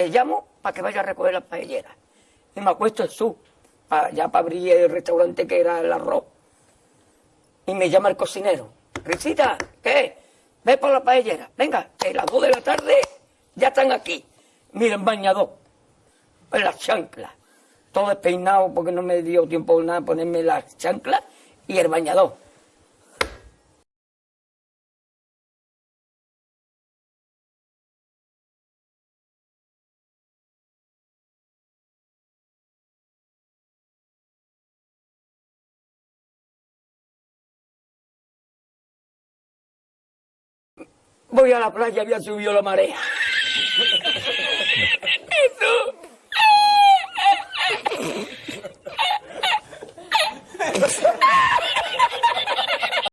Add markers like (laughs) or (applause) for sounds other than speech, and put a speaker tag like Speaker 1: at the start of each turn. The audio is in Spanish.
Speaker 1: te llamo para que vayas a recoger las paelleras. Y me acuesto en su, ya para abrir el restaurante que era el arroz. Y me llama el cocinero. Risita, ¿qué? Ve por la paellera. Venga, que las dos de la tarde ya están aquí. Miren, bañador. En las chanclas. Todo despeinado porque no me dio tiempo nada ponerme las chanclas y el bañador. Voy a la playa, había subido la marea. Eso. (laughs)